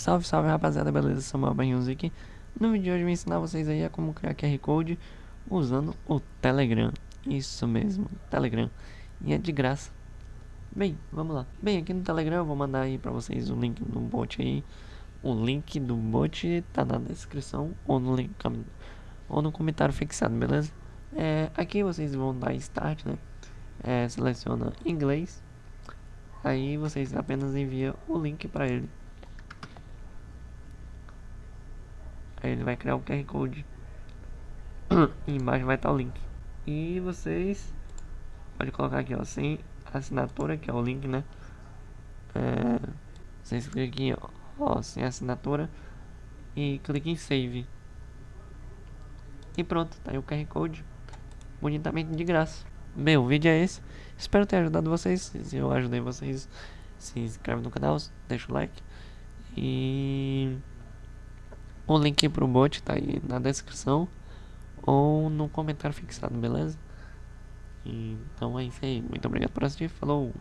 Salve, salve rapaziada, beleza? Samuel Barrinhos aqui. No vídeo de hoje eu vou ensinar vocês aí a como criar QR Code usando o Telegram. Isso mesmo, Telegram. E é de graça. Bem, vamos lá. Bem, aqui no Telegram eu vou mandar aí pra vocês o link do bot aí. O link do bot tá na descrição ou no link ou no comentário fixado, beleza? É, aqui vocês vão dar start, né? É, seleciona inglês. Aí vocês apenas enviam o link para ele. Aí ele vai criar o QR Code. e embaixo vai estar o link. E vocês pode colocar aqui, ó, sem assinatura, que é o link, né? É, vocês clicam aqui, ó, ó, sem assinatura e clique em save. E pronto, tá aí o QR Code, bonitamente de graça. Bem, o vídeo é esse. Espero ter ajudado vocês. Se eu ajudei vocês, se inscreve no canal, deixa o like. E o link pro bot tá aí na descrição ou no comentário fixado, beleza? Então é isso aí. Muito obrigado por assistir. Falou!